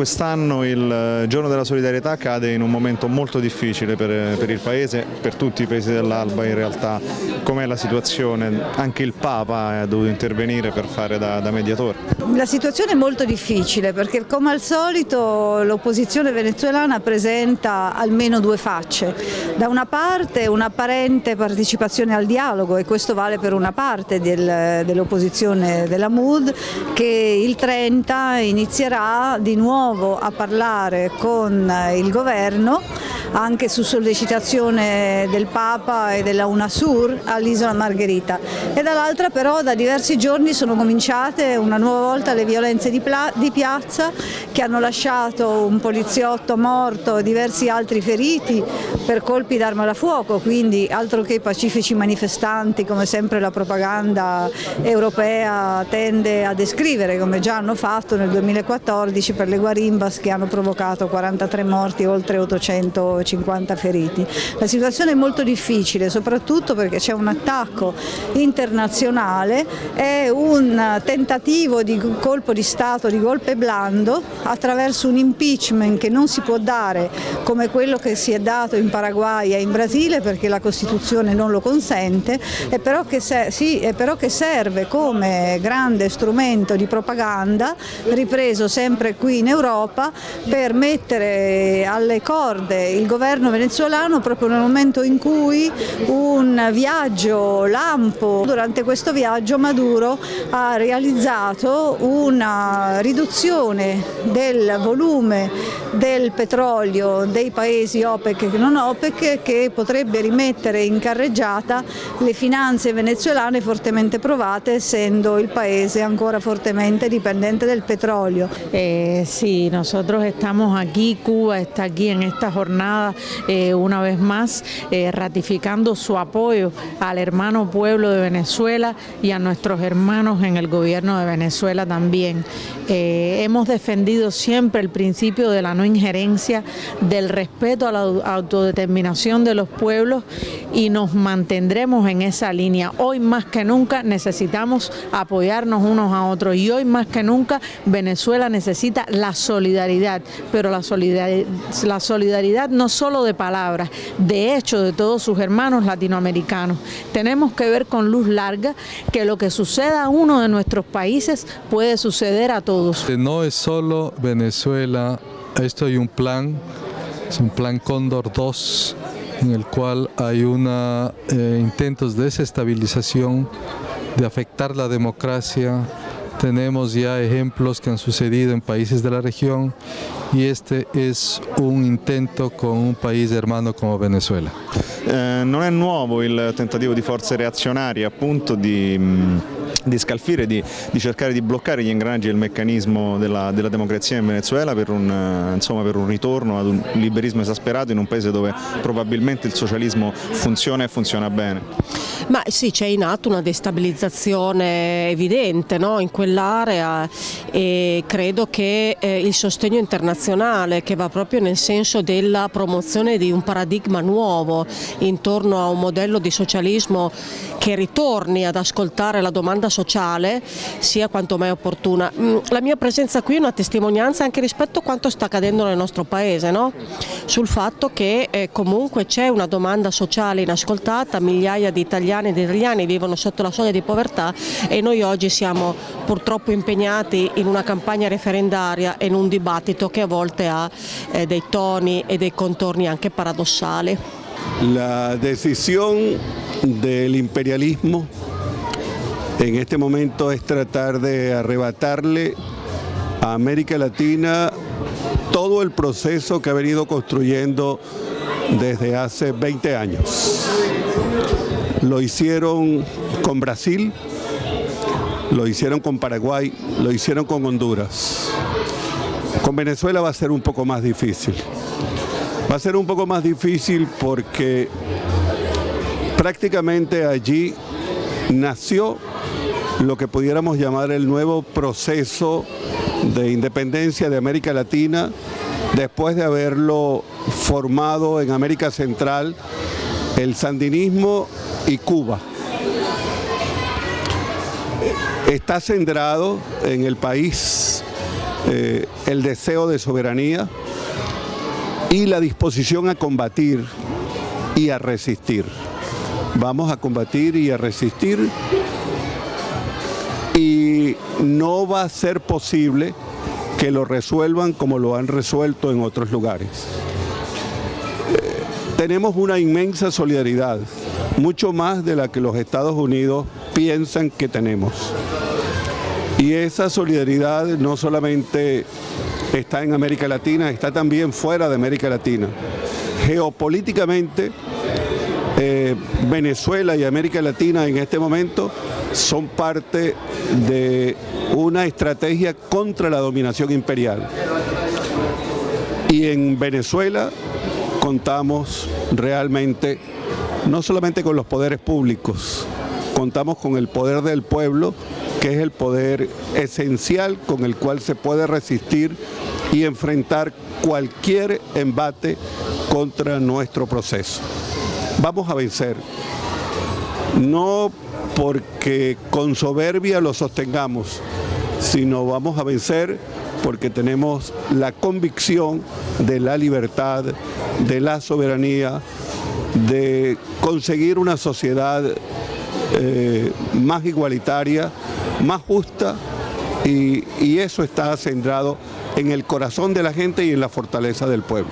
quest'anno il eh, giorno della solidarietà cade in un momento molto difficile per, per il Paese, per tutti i paesi dell'Alba in realtà. Com'è la situazione? Anche il Papa ha dovuto intervenire per fare da, da mediatore. La situazione è molto difficile perché come al solito l'opposizione venezuelana presenta almeno due facce. Da una parte un'apparente partecipazione al dialogo e questo vale per una parte del, dell'opposizione della MUD che il 30 inizierà di nuovo a parlare con il governo anche su sollecitazione del Papa e della UNASUR all'isola Margherita. E dall'altra però da diversi giorni sono cominciate una nuova volta le violenze di, di piazza che hanno lasciato un poliziotto morto e diversi altri feriti per colpi d'arma da fuoco, quindi altro che pacifici manifestanti come sempre la propaganda europea tende a descrivere come già hanno fatto nel 2014 per le guarimbas che hanno provocato 43 morti e oltre 800 50 feriti. La situazione è molto difficile soprattutto perché c'è un attacco internazionale, è un tentativo di colpo di Stato, di golpe blando attraverso un impeachment che non si può dare come quello che si è dato in Paraguay e in Brasile perché la Costituzione non lo consente, e però che, sì, è però che serve come grande strumento di propaganda ripreso sempre qui in Europa per mettere alle corde il governo venezuelano proprio nel momento in cui un viaggio lampo, durante questo viaggio Maduro ha realizzato una riduzione del volume del petrolio dei paesi OPEC e non OPEC che potrebbe rimettere in carreggiata le finanze venezuelane fortemente provate essendo il paese ancora fortemente dipendente del petrolio. Eh, sí, nosotros estamos aquí, Cuba está aquí en esta jornada Eh, una vez más eh, ratificando su apoyo al hermano pueblo de Venezuela y a nuestros hermanos en el gobierno de Venezuela también. Eh, hemos defendido siempre el principio de la no injerencia, del respeto a la autodeterminación de los pueblos y nos mantendremos en esa línea. Hoy más que nunca necesitamos apoyarnos unos a otros y hoy más que nunca Venezuela necesita la solidaridad, pero la solidaridad, la solidaridad no solo de palabras, de hecho de todos sus hermanos latinoamericanos. Tenemos que ver con luz larga que lo que suceda a uno de nuestros países puede suceder a todos. No es solo Venezuela, esto hay un plan, es un plan Cóndor 2, en el cual hay una, eh, intentos de desestabilización, de afectar la democracia, tenemos ya ejemplos que han sucedido en países de la región y este es un intento con un país hermano come Venezuela. Eh, non è nuovo il tentativo di forze reazionarie appunto di mm, di scalfire, di, di, cercare di bloccare gli ingranaggi del meccanismo della, della democrazia in Venezuela per un, eh, insomma, per un, ritorno ad un liberismo esasperato in un paese dove probabilmente il socialismo funziona e funziona bene. Ma sì, c'è in atto una destabilizzazione evidente no? in quell'area e credo che eh, il sostegno internazionale che va proprio nel senso della promozione di un paradigma nuovo intorno a un modello di socialismo che ritorni ad ascoltare la domanda sociale sia quanto mai opportuna. Mm, la mia presenza qui è una testimonianza anche rispetto a quanto sta accadendo nel nostro paese, no? sul fatto che eh, comunque c'è una domanda sociale inascoltata, migliaia di italiani e di italiani vivono sotto la soglia di povertà e noi oggi siamo purtroppo impegnati in una campagna referendaria e in un dibattito che a volte ha eh, dei toni e dei contorni anche paradossali. La decisión del imperialismo en este momento es tratar de arrebatarle a América Latina todo el proceso que ha venido construyendo desde hace 20 años. Lo hicieron con Brasil, lo hicieron con Paraguay, lo hicieron con Honduras. Con Venezuela va a ser un poco más difícil. Va a ser un poco más difícil porque prácticamente allí nació lo que pudiéramos llamar el nuevo proceso de independencia de América Latina después de haberlo formado en América Central el sandinismo y Cuba. Está centrado en el país eh, el deseo de soberanía y la disposición a combatir y a resistir. Vamos a combatir y a resistir no va a ser posible que lo resuelvan como lo han resuelto en otros lugares. Eh, tenemos una inmensa solidaridad, mucho más de la que los Estados Unidos piensan que tenemos. Y esa solidaridad no solamente está en América Latina, está también fuera de América Latina. Geopolíticamente, eh, Venezuela y América Latina en este momento son parte de una estrategia contra la dominación imperial. Y en Venezuela contamos realmente no solamente con los poderes públicos, contamos con el poder del pueblo, que es el poder esencial con el cual se puede resistir y enfrentar cualquier embate contra nuestro proceso. Vamos a vencer, no porque con soberbia lo sostengamos, sino vamos a vencer porque tenemos la convicción de la libertad, de la soberanía, de conseguir una sociedad eh, más igualitaria, más justa y, y eso está centrado en el corazón de la gente y en la fortaleza del pueblo.